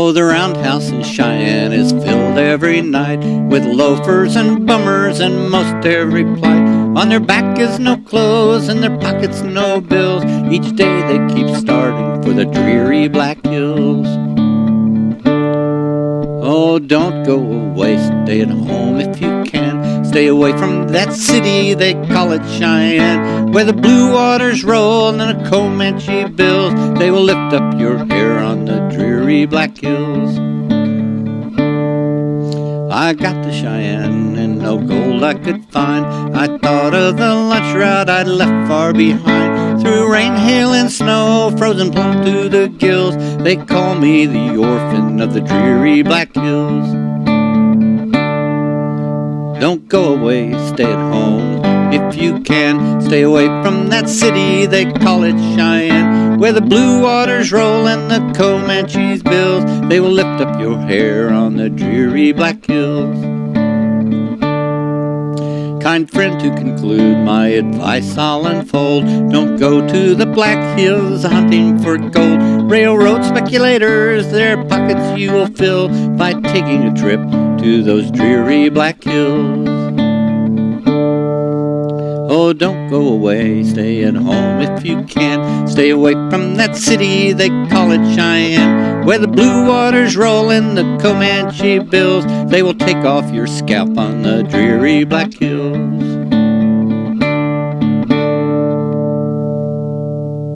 Oh, the roundhouse in Cheyenne is filled every night with loafers and bummers and most every plight. On their back is no clothes, and their pockets no bills. Each day they keep starting for the dreary Black Hills. Oh, don't go away, stay at home if you can. Stay away from that city, they call it Cheyenne, where the blue waters roll and the Comanche bills. They will lift up your hair on dreary Black Hills. I got to Cheyenne and no gold I could find. I thought of the lunch route I'd left far behind. Through rain, hail, and snow, frozen plumb to the gills, they call me the orphan of the dreary Black Hills. Don't go away, stay at home if you can. Stay away from that city, they call it Cheyenne, where the blue waters roll and the Comanches build, They will lift up your hair on the dreary Black Hills. Kind friend, to conclude, my advice I'll unfold. Don't go to the Black Hills hunting for gold. Railroad speculators, their pockets you will fill by taking a trip to those dreary Black Hills. Oh, don't go away, stay at home if you can. Stay away from that city, they call it Cheyenne, where the blue waters roll and the Comanche bills. They will take off your scalp on the dreary Black Hills.